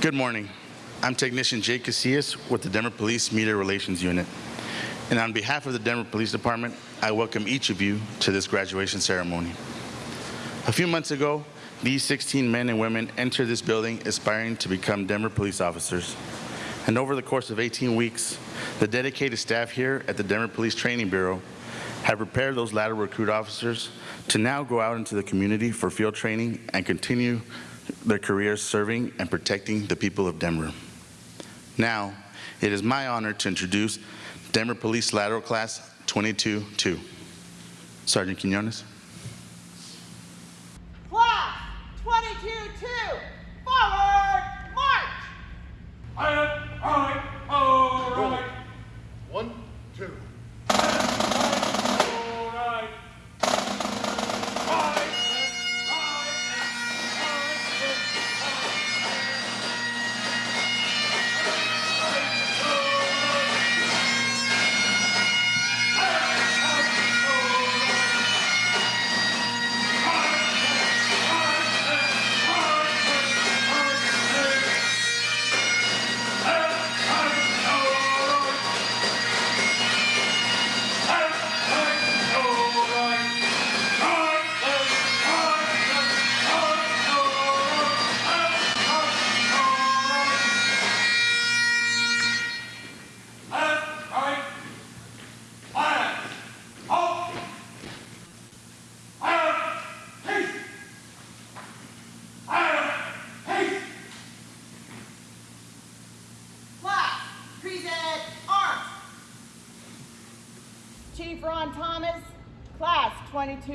Good morning. I'm Technician Jake Casillas with the Denver Police Media Relations Unit. And on behalf of the Denver Police Department, I welcome each of you to this graduation ceremony. A few months ago, these 16 men and women entered this building aspiring to become Denver police officers. And over the course of 18 weeks, the dedicated staff here at the Denver Police Training Bureau have prepared those lateral recruit officers to now go out into the community for field training and continue their careers serving and protecting the people of Denver. Now, it is my honor to introduce Denver Police Lateral Class 22-2. Sergeant Quinones. Class 22-2, forward, march! All right, all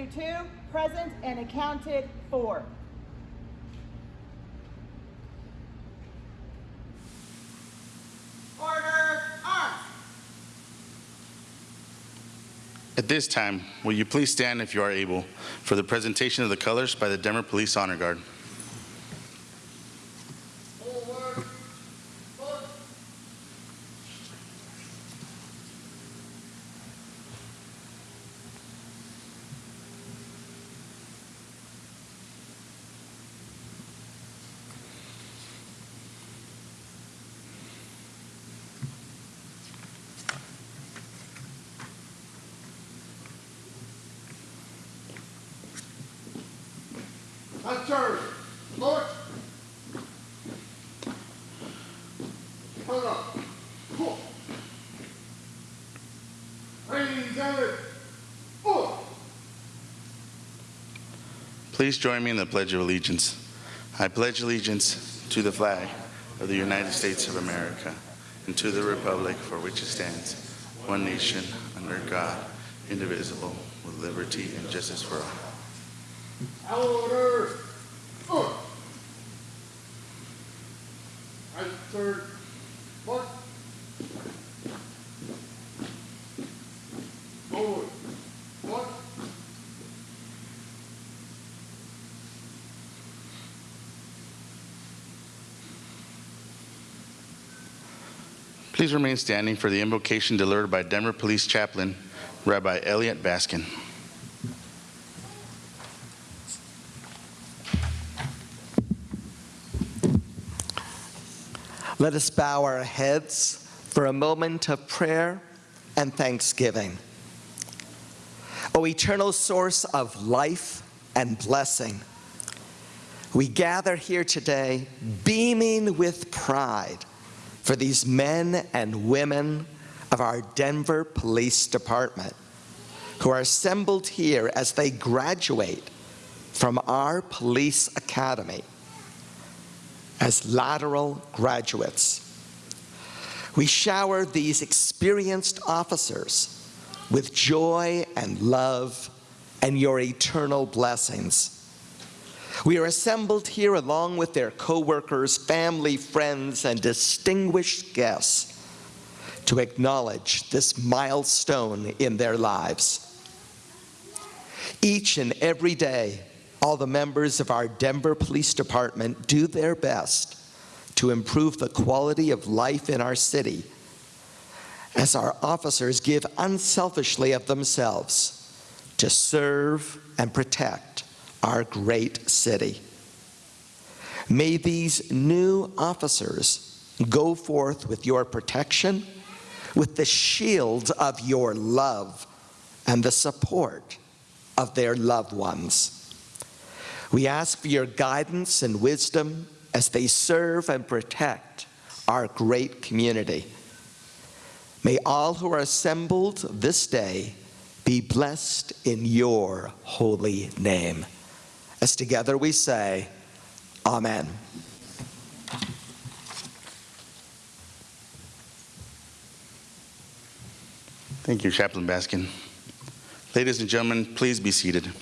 22-2, present and accounted for. Order, arms. At this time, will you please stand if you are able for the presentation of the colors by the Denver Police Honor Guard. Forward. March. That's turn. March. Hold up. Cool. Ladies and. Please join me in the Pledge of Allegiance. I pledge allegiance to the flag of the United States of America and to the republic for which it stands, one nation, under God, indivisible, with liberty and justice for all. Order. Right turn. March. Forward. March. Please remain standing for the invocation delivered by Denver Police Chaplain, Rabbi Elliot Baskin. Let us bow our heads for a moment of prayer and thanksgiving. O eternal source of life and blessing, we gather here today beaming with pride for these men and women of our Denver Police Department who are assembled here as they graduate from our police academy as lateral graduates. We shower these experienced officers with joy and love and your eternal blessings. We are assembled here along with their co-workers, family, friends, and distinguished guests to acknowledge this milestone in their lives. Each and every day, all the members of our Denver Police Department do their best to improve the quality of life in our city as our officers give unselfishly of themselves to serve and protect our great city. May these new officers go forth with your protection, with the shield of your love, and the support of their loved ones. We ask for your guidance and wisdom as they serve and protect our great community. May all who are assembled this day be blessed in your holy name. As together we say, Amen. Thank you, Chaplain Baskin. Ladies and gentlemen, please be seated.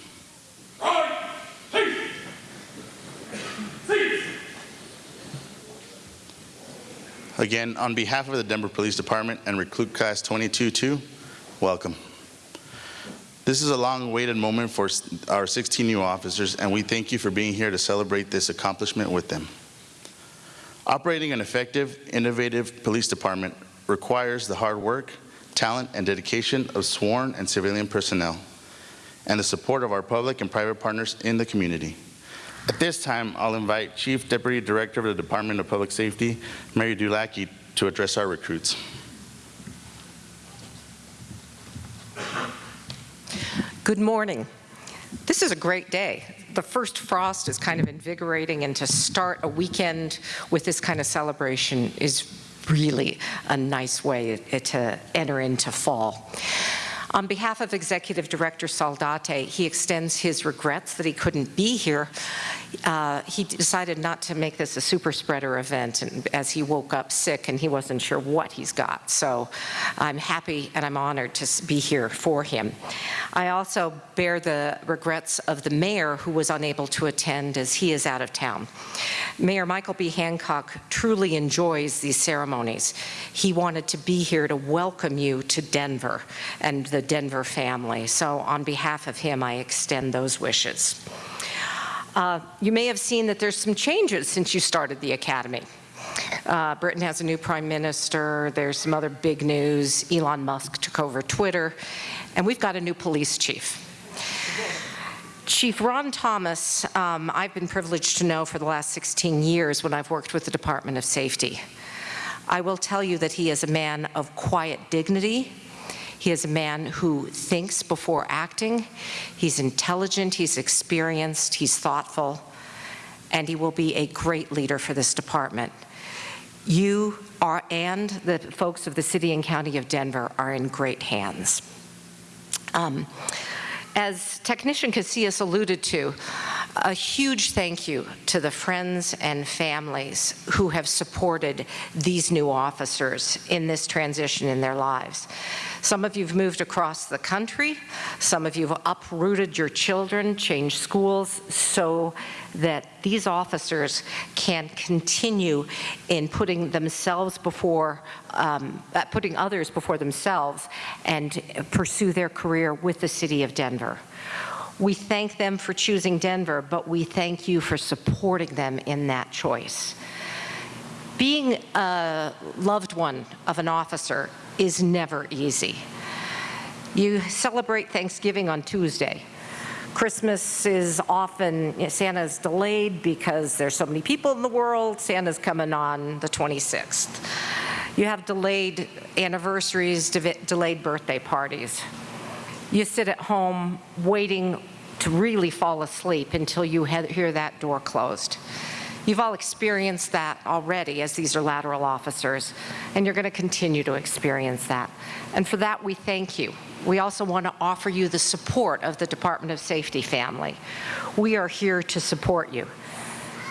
Again, on behalf of the Denver Police Department and Recruit Class 22-2, welcome. This is a long-awaited moment for our 16 new officers, and we thank you for being here to celebrate this accomplishment with them. Operating an effective, innovative police department requires the hard work, talent, and dedication of sworn and civilian personnel, and the support of our public and private partners in the community. At this time, I'll invite Chief Deputy Director of the Department of Public Safety, Mary Dulacki, to address our recruits. Good morning. This is a great day. The first frost is kind of invigorating, and to start a weekend with this kind of celebration is really a nice way to enter into fall. On behalf of Executive Director Saldate, he extends his regrets that he couldn't be here. Uh, he decided not to make this a super spreader event and as he woke up sick and he wasn't sure what he's got. So I'm happy and I'm honored to be here for him. I also bear the regrets of the mayor who was unable to attend as he is out of town. Mayor Michael B. Hancock truly enjoys these ceremonies. He wanted to be here to welcome you to Denver and the Denver family. So on behalf of him, I extend those wishes. Uh, You may have seen that there's some changes since you started the academy. Uh, Britain has a new prime minister, there's some other big news, Elon Musk took over Twitter, and we've got a new police chief. Chief Ron Thomas, um, I've been privileged to know for the last 16 years when I've worked with the Department of Safety. I will tell you that he is a man of quiet dignity. He is a man who thinks before acting. He's intelligent, he's experienced, he's thoughtful, and he will be a great leader for this department. You are, and the folks of the city and county of Denver are in great hands. Um, as Technician Casillas alluded to, a huge thank you to the friends and families who have supported these new officers in this transition in their lives. Some of you have moved across the country. Some of you have uprooted your children, changed schools so that these officers can continue in putting themselves before, um, uh, putting others before themselves and pursue their career with the city of Denver. We thank them for choosing Denver, but we thank you for supporting them in that choice. Being a loved one of an officer is never easy. You celebrate Thanksgiving on Tuesday. Christmas is often, Santa's delayed because there's so many people in the world. Santa's coming on the 26th. You have delayed anniversaries, de- delayed birthday parties. You sit at home waiting to really fall asleep until you hear that door closed. You've all experienced that already as these are lateral officers, and you're going to continue to experience that. And for that, we thank you. We also want to offer you the support of the Department of Safety family. We are here to support you.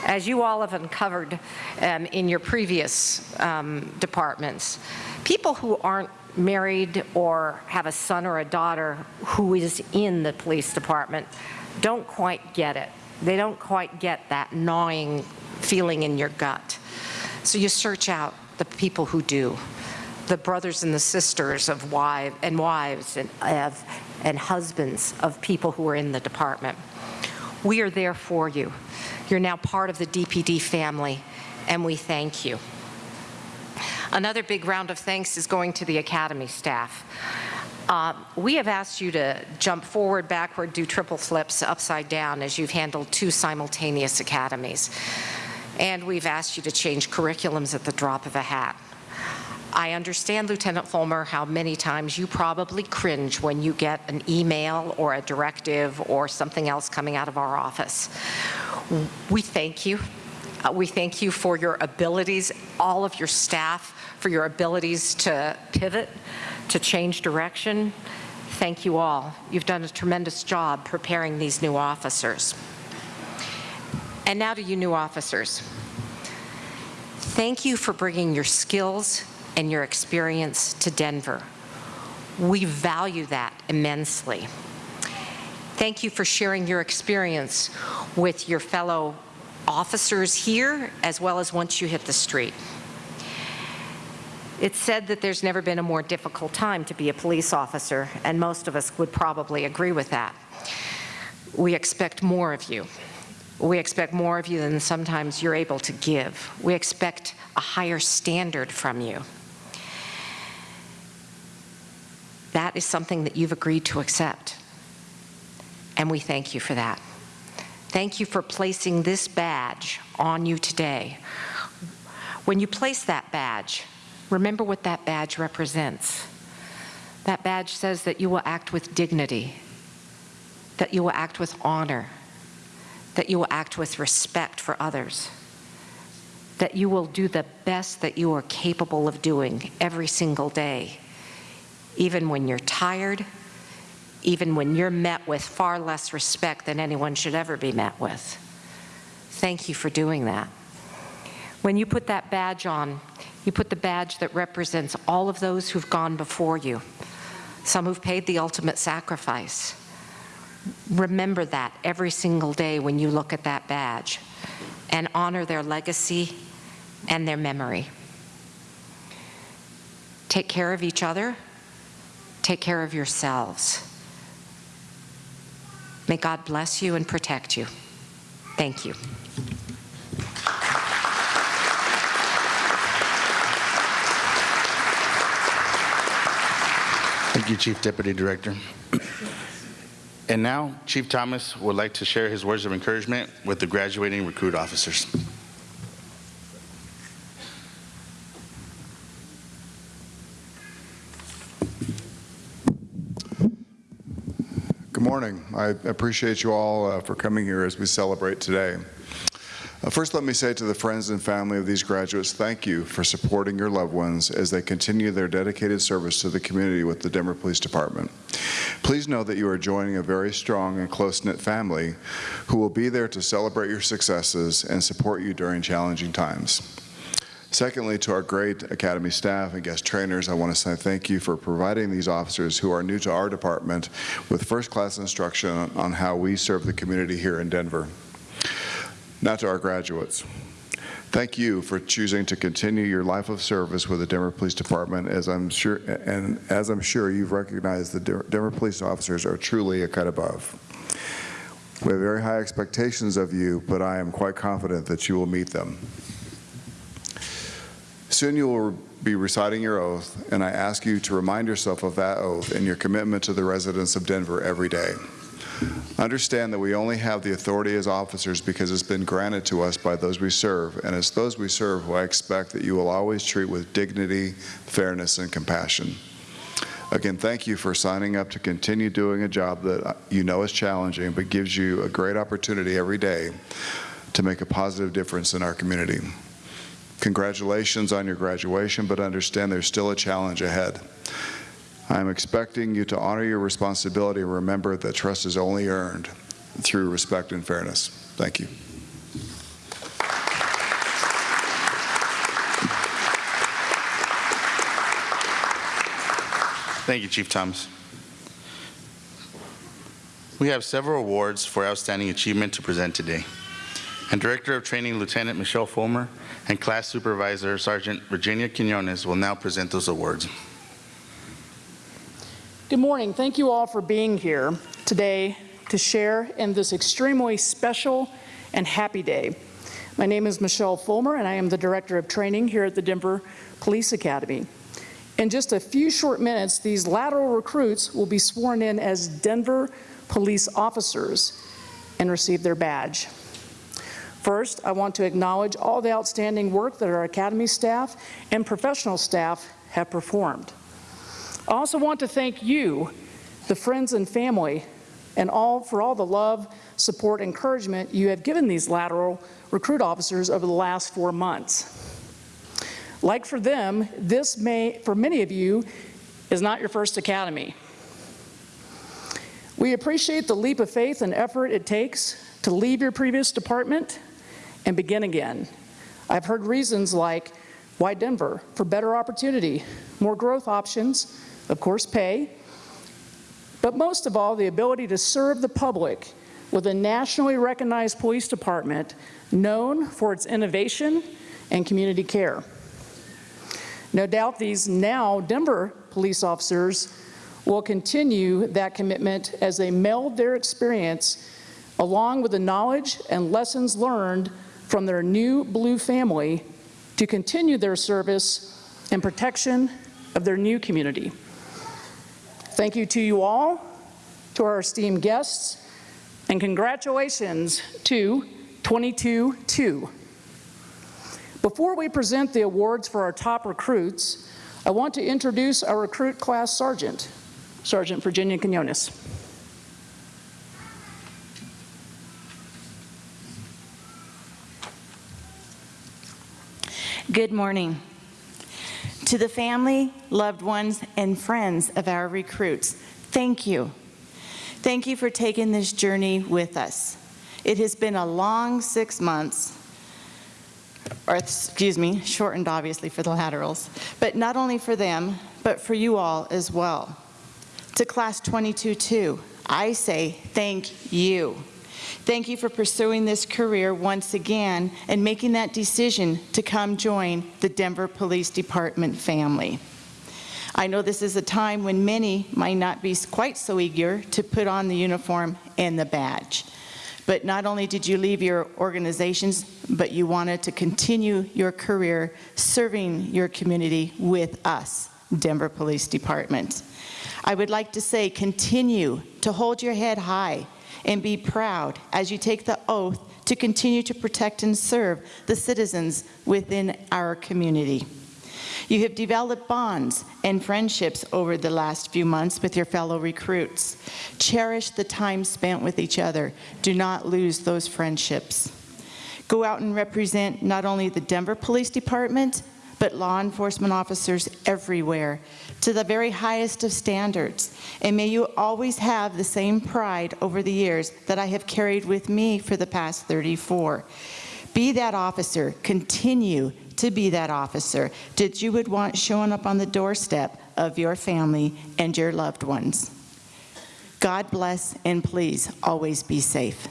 As you all have uncovered um, in your previous um, departments, people who aren't married or have a son or a daughter who is in the police department don't quite get it. They don't quite get that gnawing feeling in your gut. So you search out the people who do, the brothers and the sisters of wives and wives and, of, and husbands of people who are in the department. We are there for you. You're now part of the DPD family, and we thank you. Another big round of thanks is going to the Academy staff. Uh, we have asked you to jump forward, backward, do triple flips upside down as you've handled two simultaneous academies. and we've asked you to change curriculums at the drop of a hat. I understand, Lieutenant Fulmer, how many times you probably cringe when you get an email or a directive or something else coming out of our office. We thank you. Uh, We thank you for your abilities, all of your staff, for your abilities to pivot, to change direction. Thank you all. You've done a tremendous job preparing these new officers. And now to you new officers. Thank you for bringing your skills and your experience to Denver. We value that immensely. Thank you for sharing your experience with your fellow officers here as well as once you hit the street. It's said that there's never been a more difficult time to be a police officer, and most of us would probably agree with that. We expect more of you. We expect more of you than sometimes you're able to give. We expect a higher standard from you. That is something that you've agreed to accept. And we thank you for that. Thank you for placing this badge on you today. When you place that badge, remember what that badge represents. That badge says that you will act with dignity, that you will act with honor, that you will act with respect for others, that you will do the best that you are capable of doing every single day, even when you're tired, even when you're met with far less respect than anyone should ever be met with. Thank you for doing that. When you put that badge on, you put the badge that represents all of those who've gone before you, some who've paid the ultimate sacrifice. Remember that every single day when you look at that badge and honor their legacy and their memory. Take care of each other. Take care of yourselves. May God bless you and protect you. Thank you. You, Chief Deputy Director. And now, Chief Thomas would like to share his words of encouragement with the graduating recruit officers. Good morning. I appreciate you all uh, for coming here as we celebrate today. Uh, First, let me say to the friends and family of these graduates, thank you for supporting your loved ones as they continue their dedicated service to the community with the Denver Police Department. Please know that you are joining a very strong and close-knit family who will be there to celebrate your successes and support you during challenging times. Secondly, to our great Academy staff and guest trainers, I want to say thank you for providing these officers who are new to our department with first-class instruction on- on how we serve the community here in Denver. Now to our graduates. Thank you for choosing to continue your life of service with the Denver Police Department, as I'm sure, and as I'm sure you've recognized, the Denver police officers are truly a cut above. We have very high expectations of you, but I am quite confident that you will meet them. Soon you will be reciting your oath, and I ask you to remind yourself of that oath and your commitment to the residents of Denver every day. Understand that we only have the authority as officers because it's been granted to us by those we serve, and it's those we serve who I expect that you will always treat with dignity, fairness, and compassion. Again, thank you for signing up to continue doing a job that you know is challenging, but gives you a great opportunity every day to make a positive difference in our community. Congratulations on your graduation, but understand there's still a challenge ahead. I'm expecting you to honor your responsibility and remember that trust is only earned through respect and fairness. Thank you. Thank you, Chief Thomas. We have several awards for outstanding achievement to present today. And Director of Training Lieutenant Michelle Fulmer and Class Supervisor Sergeant Virginia Quinones will now present those awards. Good morning. Thank you all for being here today to share in this extremely special and happy day. My name is Michelle Fulmer, and I am the Director of Training here at the Denver Police Academy. In just a few short minutes, these lateral recruits will be sworn in as Denver police officers and receive their badge. First, I want to acknowledge all the outstanding work that our Academy staff and professional staff have performed. I also want to thank you, the friends and family, and all for all the love, support, encouragement you have given these lateral recruit officers over the last four months. Like for them, this may, for many of you, is not your first academy. We appreciate the leap of faith and effort it takes to leave your previous department and begin again. I've heard reasons like, why Denver? For better opportunity, more growth options, of course pay, but most of all, the ability to serve the public with a nationally recognized police department known for its innovation and community care. No doubt these now Denver police officers will continue that commitment as they meld their experience along with the knowledge and lessons learned from their new blue family to continue their service and protection of their new community. Thank you to you all, to our esteemed guests, and congratulations to 22-2. Before we present the awards for our top recruits, I want to introduce our recruit class sergeant, Sergeant Virginia Quinones. Good morning. To the family, loved ones, and friends of our recruits, thank you. Thank you for taking this journey with us. It has been a long six months, or excuse me, shortened obviously for the laterals, but not only for them, but for you all as well. To Class 22-2, I say thank you. Thank you for pursuing this career once again and making that decision to come join the Denver Police Department family. I know this is a time when many might not be quite so eager to put on the uniform and the badge. But not only did you leave your organizations, but you wanted to continue your career serving your community with us, Denver Police Department. I would like to say continue to hold your head high and be proud as you take the oath to continue to protect and serve the citizens within our community. You have developed bonds and friendships over the last few months with your fellow recruits. Cherish the time spent with each other. Do not lose those friendships. Go out and represent not only the Denver Police Department, but law enforcement officers everywhere to the very highest of standards. And may you always have the same pride over the years that I have carried with me for the past 34. Be that officer, continue to be that officer that you would want showing up on the doorstep of your family and your loved ones. God bless and please always be safe.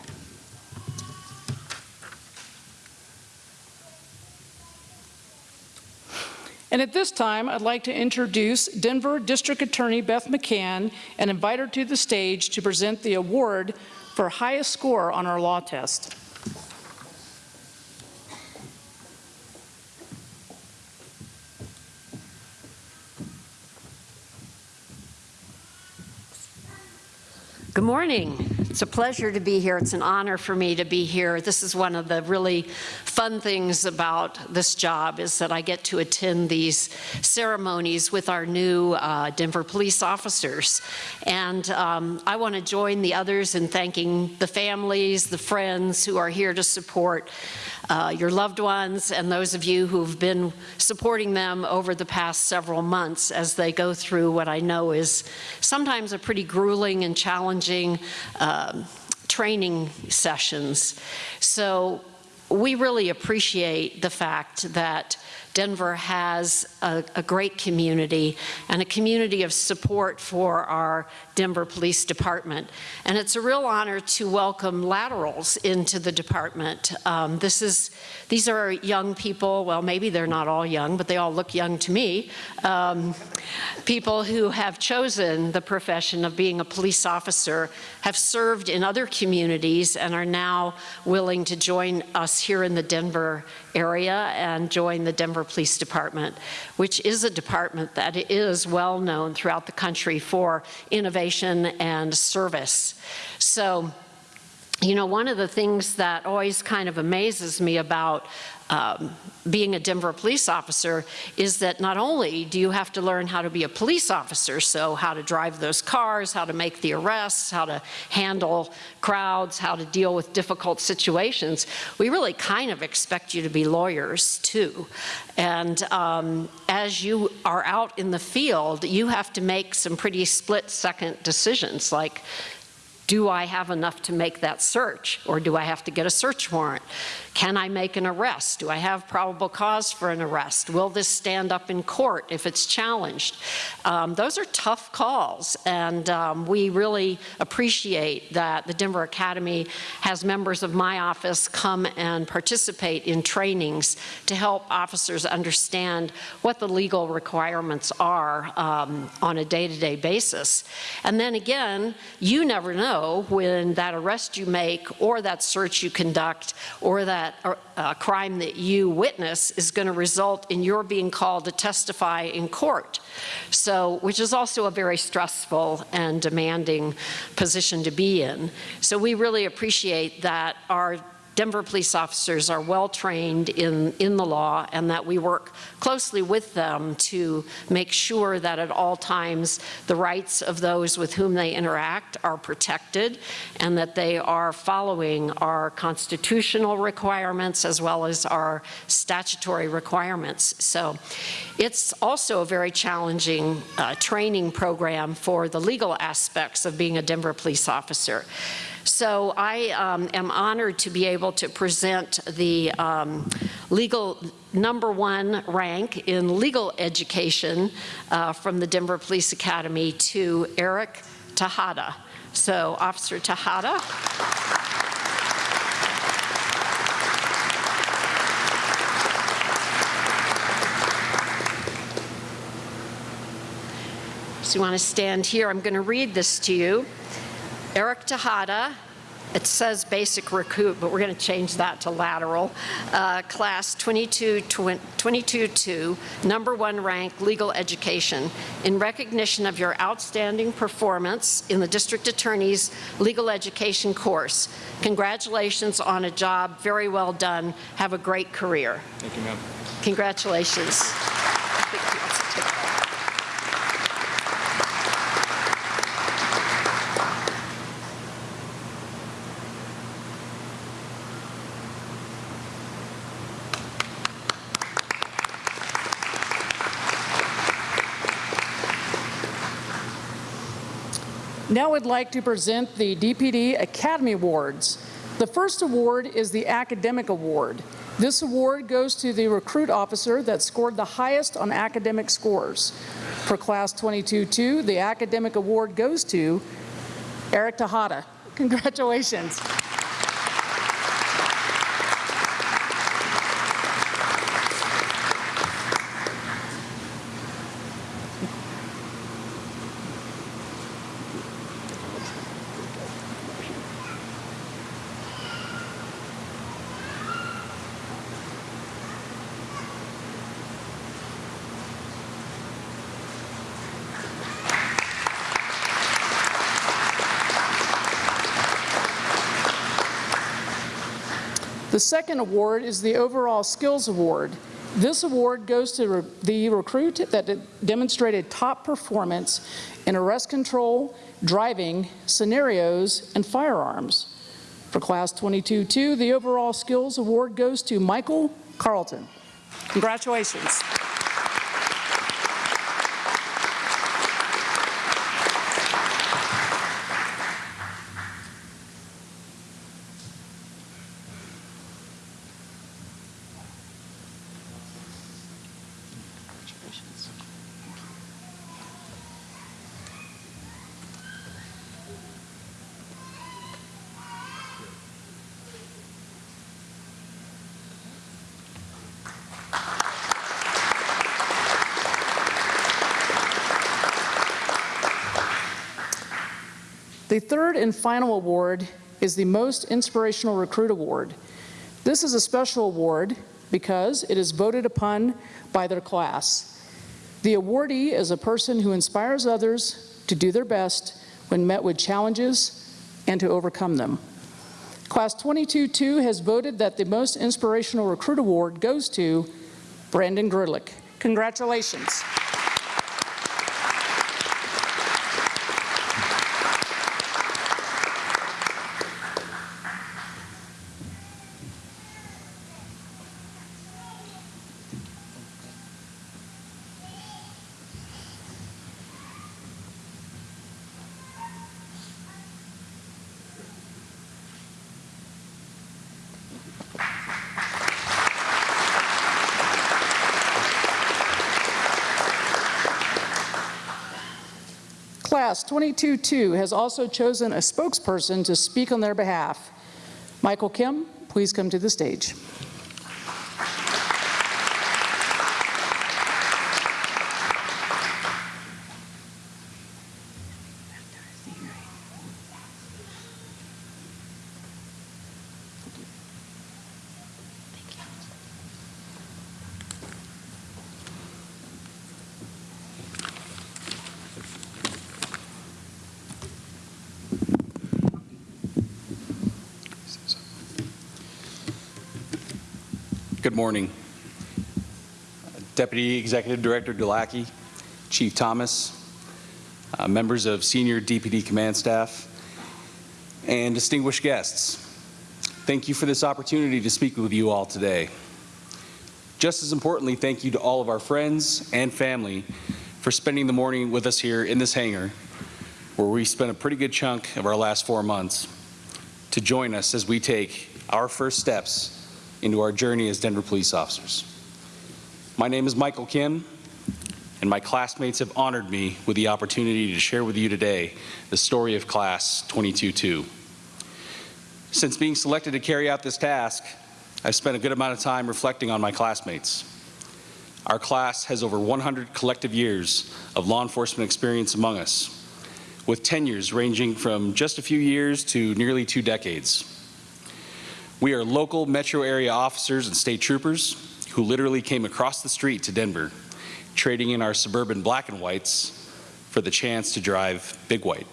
And at this time, I'd like to introduce Denver District Attorney Beth McCann and invite her to the stage to present the award for highest score on our law test. Good morning. It's a pleasure to be here. It's an honor for me to be here. This is one of the really fun things about this job is that I get to attend these ceremonies with our new uh, Denver police officers. And um, I want to join the others in thanking the families, the friends who are here to support uh, your loved ones and those of you who've been supporting them over the past several months as they go through what I know is sometimes a pretty grueling and challenging um, training sessions. So we really appreciate the fact that Denver has a, a, great community and a community of support for our Denver Police Department. And it's a real honor to welcome laterals into the department. Um, this is, these are young people, well maybe they're not all young, but they all look young to me, um, people who have chosen the profession of being a police officer, have served in other communities and are now willing to join us here in the Denver area and join the Denver Police Department, which is a department that is well known throughout the country for innovation and service. So you know, one of the things that always kind of amazes me about um, being a Denver police officer is that not only do you have to learn how to be a police officer, so how to drive those cars, how to make the arrests, how to handle crowds, how to deal with difficult situations, we really kind of expect you to be lawyers too. And um, as you are out in the field, you have to make some pretty split-second decisions like, do I have enough to make that search? Or do I have to get a search warrant? Can I make an arrest? Do I have probable cause for an arrest? Will this stand up in court if it's challenged? Um, those are tough calls, and um, we really appreciate that the Denver Academy has members of my office come and participate in trainings to help officers understand what the legal requirements are um, on a day-to-day -day basis. And then again, you never know when that arrest you make or that search you conduct or that that uh, crime that you witness is going to result in your being called to testify in court. So, which is also a very stressful and demanding position to be in. So we really appreciate that our Denver police officers are well trained in, in the law and that we work closely with them to make sure that at all times the rights of those with whom they interact are protected and that they are following our constitutional requirements as well as our statutory requirements. So it's also a very challenging uh, training program for the legal aspects of being a Denver police officer. So I um, am honored to be able to present the um, legal number one rank in legal education uh, from the Denver Police Academy to Eric Tejada. So Officer Tejada. So you want to stand here. I'm going to read this to you. Eric Tejada, it says basic recruit, but we're going to change that to lateral. Uh, class 22-2, number one rank legal education. In recognition of your outstanding performance in the district attorney's legal education course. Congratulations on a job very well done. Have a great career. Thank you, ma'am. Congratulations. Now I'd like to present the DPD Academy Awards. The first award is the Academic Award. This award goes to the recruit officer that scored the highest on academic scores. For Class 22-2, the Academic Award goes to Eric Tejada. Congratulations. The second award is the Overall Skills Award. This award goes to re the recruit that demonstrated top performance in arrest control, driving, scenarios, and firearms. For Class 22-2, the Overall Skills Award goes to Michael Carlton. Congratulations. The third and final award is the Most Inspirational Recruit Award. This is a special award because it is voted upon by their class. The awardee is a person who inspires others to do their best when met with challenges and to overcome them. Class 22-2 has voted that the Most Inspirational Recruit Award goes to Brandon Grudlick. Congratulations. Class 22-2 has also chosen a spokesperson to speak on their behalf. Michael Kim, please come to the stage. Morning. Deputy Executive Director Dulacki, Chief Thomas, uh, members of senior DPD command staff, and distinguished guests. Thank you for this opportunity to speak with you all today. Just as importantly, thank you to all of our friends and family for spending the morning with us here in this hangar, where we spent a pretty good chunk of our last four months, to join us as we take our first steps into our journey as Denver police officers. My name is Michael Kim, and my classmates have honored me with the opportunity to share with you today the story of Class 22-2. Since being selected to carry out this task, I've spent a good amount of time reflecting on my classmates. Our class has over 100 collective years of law enforcement experience among us, with tenures ranging from just a few years to nearly two decades. We are local metro area officers and state troopers who literally came across the street to Denver, trading in our suburban black and whites for the chance to drive big white.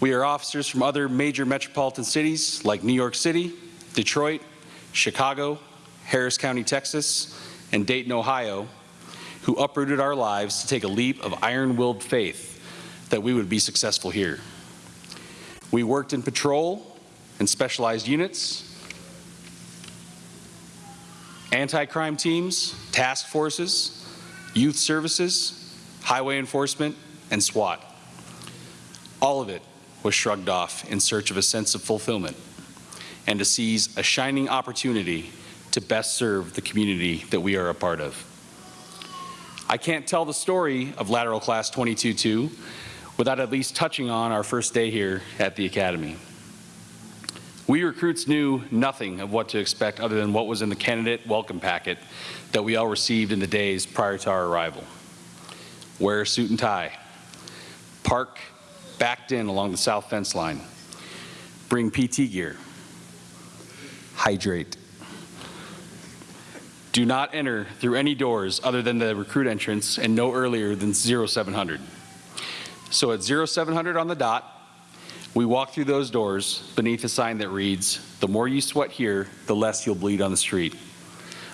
We are officers from other major metropolitan cities like New York City, Detroit, Chicago, Harris County, Texas, and Dayton, Ohio, who uprooted our lives to take a leap of iron-willed faith that we would be successful here. We worked in patrol and specialized units, anti-crime teams, task forces, youth services, highway enforcement, and SWAT. All of it was shrugged off in search of a sense of fulfillment and to seize a shining opportunity to best serve the community that we are a part of. I can't tell the story of Lateral Class 22-2 without at least touching on our first day here at the Academy. We recruits knew nothing of what to expect other than what was in the candidate welcome packet that we all received in the days prior to our arrival. Wear a suit and tie. Park backed in along the south fence line. Bring PT gear. Hydrate. Do not enter through any doors other than the recruit entrance and no earlier than 0700. So at 0700 on the dot, we walk through those doors beneath a sign that reads, the more you sweat here, the less you'll bleed on the street.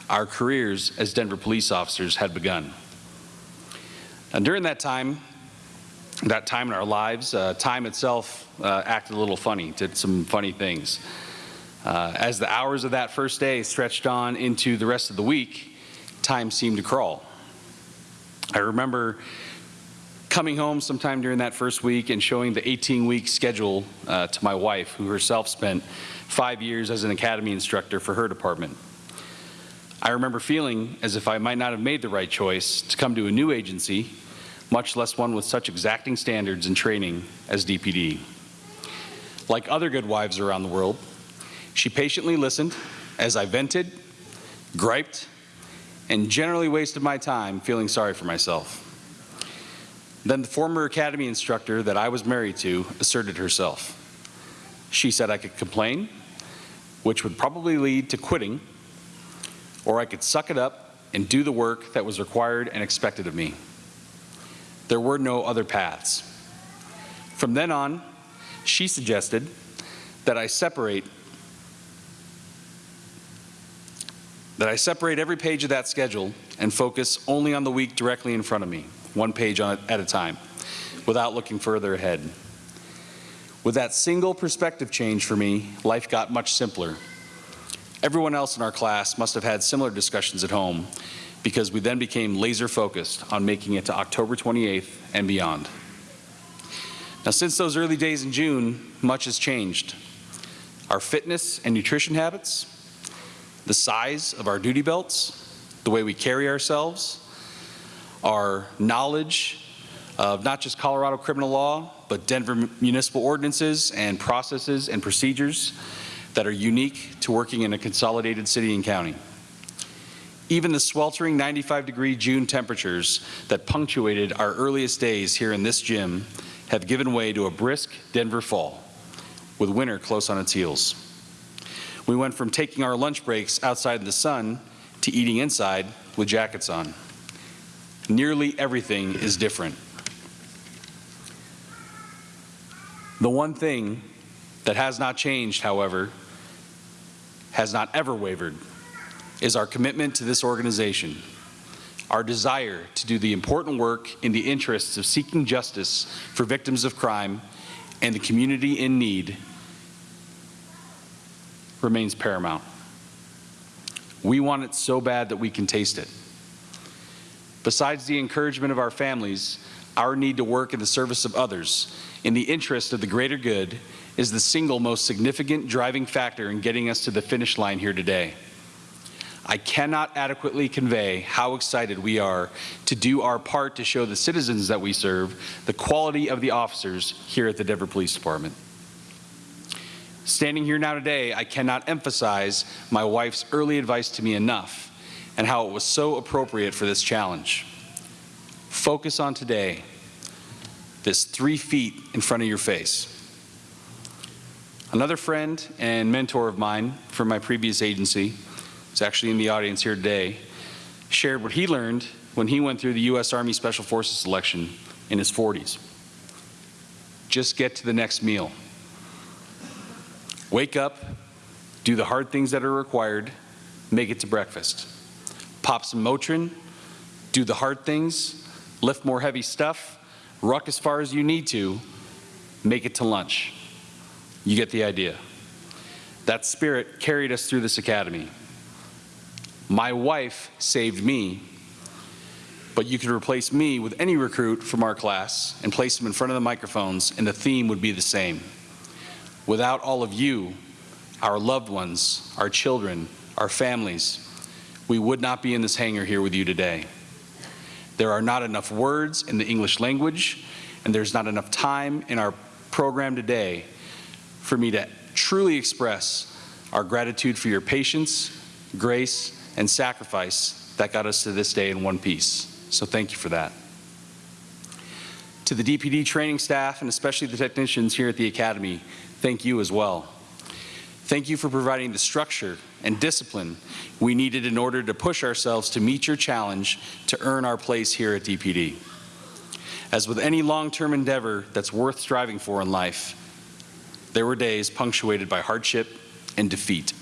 Our careers as Denver police officers had begun. And during that time, that time in our lives, uh, time itself uh, acted a little funny, did some funny things. Uh, as the hours of that first day stretched on into the rest of the week, time seemed to crawl. I remember coming home sometime during that first week and showing the 18-week schedule uh, to my wife, who herself spent five years as an academy instructor for her department. I remember feeling as if I might not have made the right choice to come to a new agency, much less one with such exacting standards and training as DPD. Like other good wives around the world, she patiently listened as I vented, griped, and generally wasted my time feeling sorry for myself. Then the former academy instructor that I was married to asserted herself. She said I could complain, which would probably lead to quitting, or I could suck it up and do the work that was required and expected of me. There were no other paths. From then on, she suggested that I separate that I separate every page of that schedule and focus only on the week directly in front of me, one page on, at a time, without looking further ahead. With that single perspective change for me, life got much simpler. Everyone else in our class must have had similar discussions at home because we then became laser focused on making it to October 28th and beyond. Now, since those early days in June, much has changed. Our fitness and nutrition habits, the size of our duty belts, the way we carry ourselves, our knowledge of not just Colorado criminal law, but Denver municipal ordinances and processes and procedures that are unique to working in a consolidated city and county. Even the sweltering 95 degree June temperatures that punctuated our earliest days here in this gym have given way to a brisk Denver fall, with winter close on its heels. We went from taking our lunch breaks outside in the sun to eating inside with jackets on. Nearly everything is different. The one thing that has not changed, however, has not ever wavered, is our commitment to this organization, our desire to do the important work in the interests of seeking justice for victims of crime and the community in need remains paramount. We want it so bad that we can taste it. Besides the encouragement of our families, our need to work in the service of others in the interest of the greater good is the single most significant driving factor in getting us to the finish line here today. I cannot adequately convey how excited we are to do our part to show the citizens that we serve the quality of the officers here at the Denver Police Department. Standing here now today, I cannot emphasize my wife's early advice to me enough and how it was so appropriate for this challenge. Focus on today, this three feet in front of your face. Another friend and mentor of mine from my previous agency, is actually in the audience here today, shared what he learned when he went through the U.S. Army Special Forces selection in his 40s. Just get to the next meal. Wake up, do the hard things that are required, make it to breakfast. Pop some Motrin, do the hard things, lift more heavy stuff, ruck as far as you need to, make it to lunch. You get the idea. That spirit carried us through this academy. My wife saved me, but you could replace me with any recruit from our class and place them in front of the microphones, and the theme would be the same. Without all of you, our loved ones, our children, our families, we would not be in this hangar here with you today. There are not enough words in the English language, and there's not enough time in our program today for me to truly express our gratitude for your patience, grace, and sacrifice that got us to this day in one piece. So thank you for that. To the DPD training staff and especially the technicians here at the Academy, thank you as well. Thank you for providing the structure and discipline we needed in order to push ourselves to meet your challenge to earn our place here at DPD. As with any long-term endeavor that's worth striving for in life, there were days punctuated by hardship and defeat.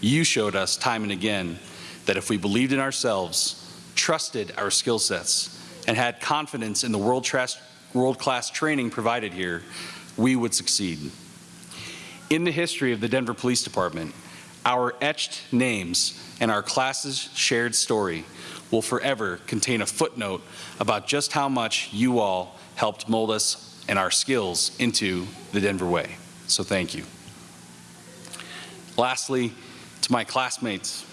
You showed us time and again that if we believed in ourselves, trusted our skill sets, and had confidence in the world-class world training provided here, we would succeed. In the history of the Denver Police Department, our etched names and our class's shared story will forever contain a footnote about just how much you all helped mold us and our skills into the Denver way. So thank you. Lastly, to my classmates,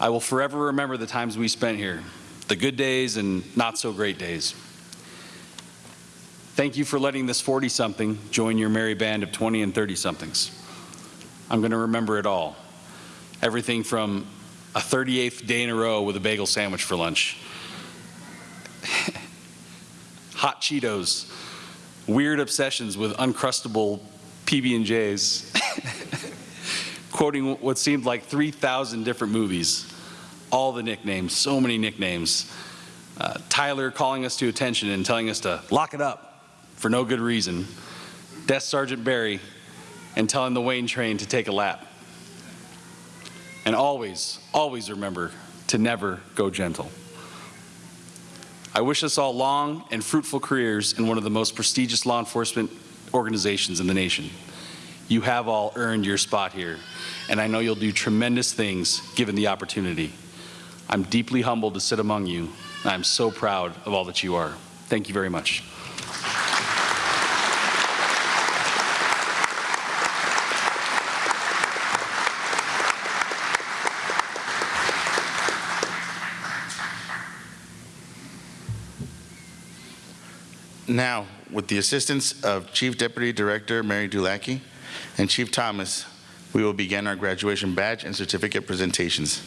I will forever remember the times we spent here, the good days and not so great days. Thank you for letting this 40-something join your merry band of 20 and 30-somethings. I'm going to remember it all. Everything from a 38th day in a row with a bagel sandwich for lunch, hot Cheetos, weird obsessions with uncrustable PB&Js, quoting what seemed like 3,000 different movies, all the nicknames, so many nicknames. Uh, Tyler calling us to attention and telling us to lock it up for no good reason. Desk Sergeant Barry, and telling the Wayne train to take a lap. And always, always remember to never go gentle. I wish us all long and fruitful careers in one of the most prestigious law enforcement organizations in the nation. You have all earned your spot here, and I know you'll do tremendous things given the opportunity. I'm deeply humbled to sit among you, and I'm so proud of all that you are. Thank you very much. Now, with the assistance of Chief Deputy Director Mary Dulacki and Chief Thomas, we will begin our graduation badge and certificate presentations.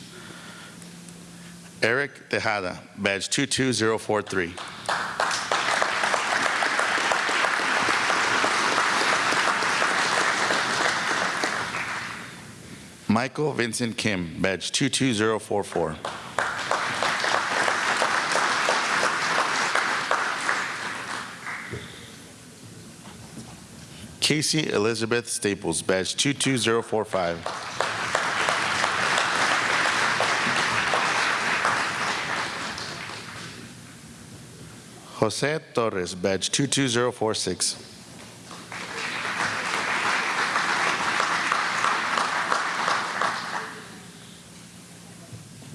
Eric Tejada, badge 22043. Michael Vincent Kim, badge 22044. Casey Elizabeth Staples, badge 22045. Jose Torres, badge 22046.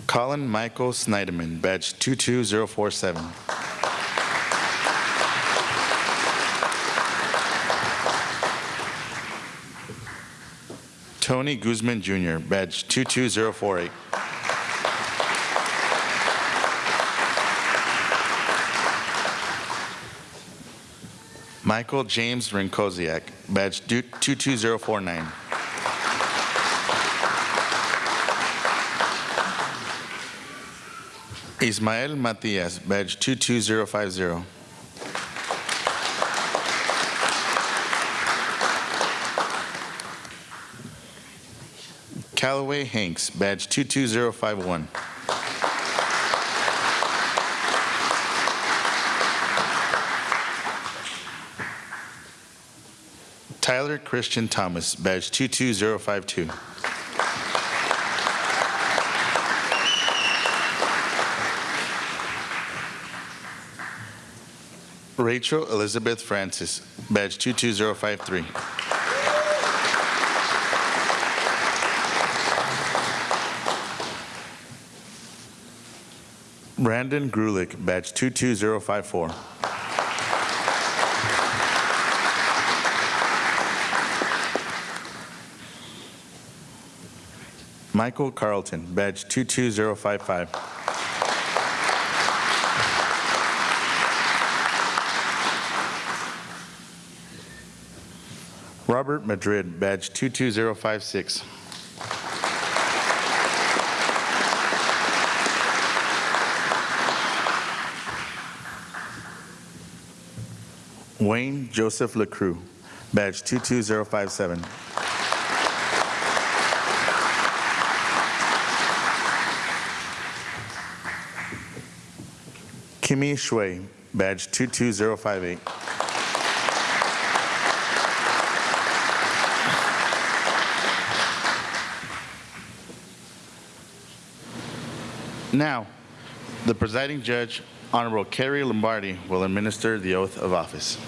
Colin Michael Snyderman, badge 22047. Tony Guzman Jr., badge 22048. Michael James Rinkoziak, badge 22049. Ismael Matias, badge 22050. Callaway Hanks, badge 22051. Tyler Christian Thomas, badge 22052. Rachel Elizabeth Francis, badge 22053. Brandon Grulick, badge 22054. Michael Carlton, badge 22055. Robert Madrid, badge 22056. Wayne Joseph LaCrue, badge 22057. Kimmy Shui, badge 22058. Now, the presiding judge, Honorable Carrie Lombardi, will administer the oath of office.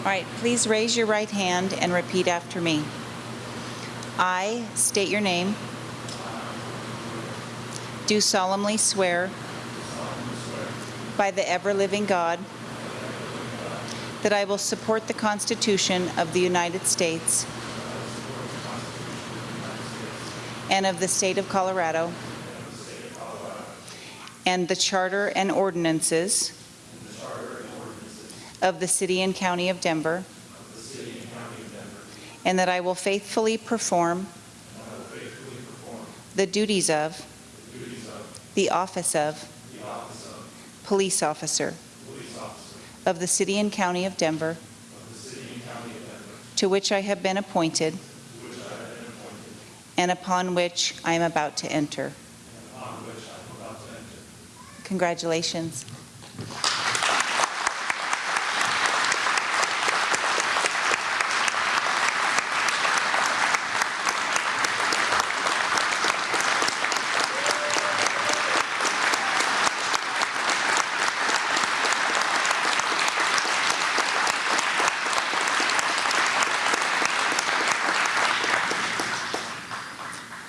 All right, please raise your right hand and repeat after me. I state your name. Do solemnly swear by the ever-living God that I will support the Constitution of the United States and of the state of Colorado and the charter and ordinances of the city and county of Denver, and that I will faithfully perform the duties of the office of police officer of the city and county of Denver, to which I have been appointed and upon which I am about to enter. Congratulations.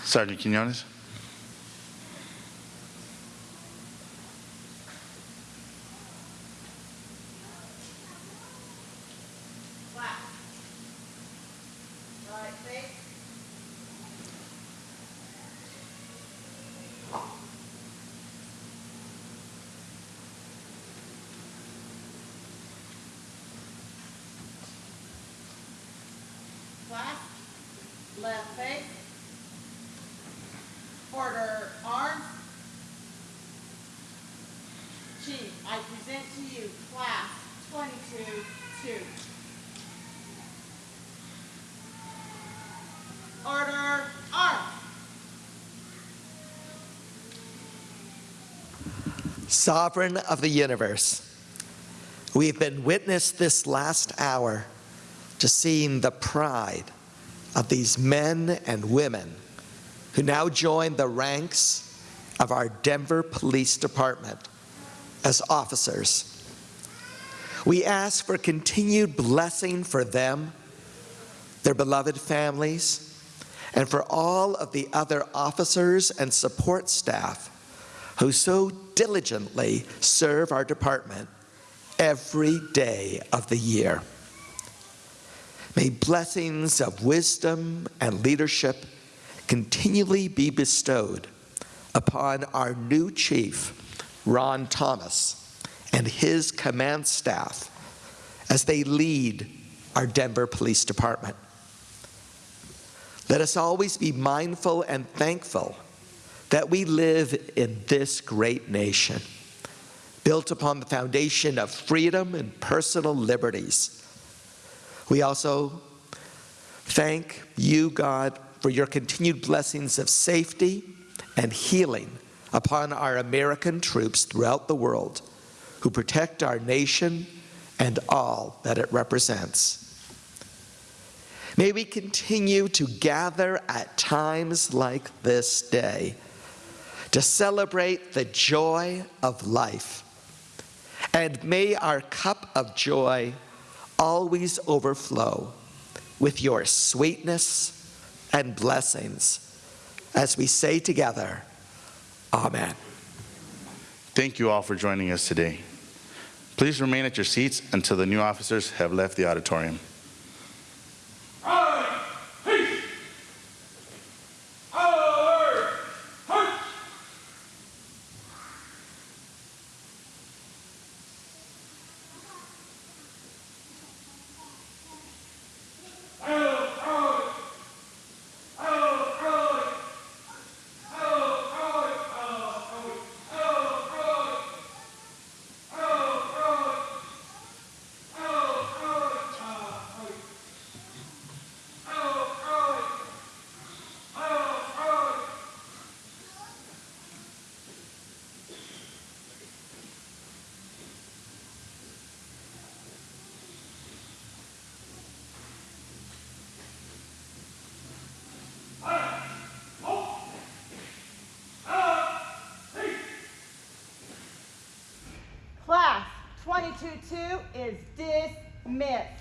Sergeant Quinones. Sovereign of the universe, we've been witness this last hour to seeing the pride of these men and women who now join the ranks of our Denver Police Department as officers. We ask for continued blessing for them, their beloved families, and for all of the other officers and support staff who so diligently serve our department every day of the year. May blessings of wisdom and leadership continually be bestowed upon our new chief, Ron Thomas, and his command staff as they lead our Denver Police Department. Let us always be mindful and thankful that we live in this great nation, built upon the foundation of freedom and personal liberties. We also thank you, God, for your continued blessings of safety and healing upon our American troops throughout the world who protect our nation and all that it represents. May we continue to gather at times like this day to celebrate the joy of life. And may our cup of joy always overflow with your sweetness and blessings as we say together, Amen. Thank you all for joining us today. Please remain at your seats until the new officers have left the auditorium. Two two is dismissed.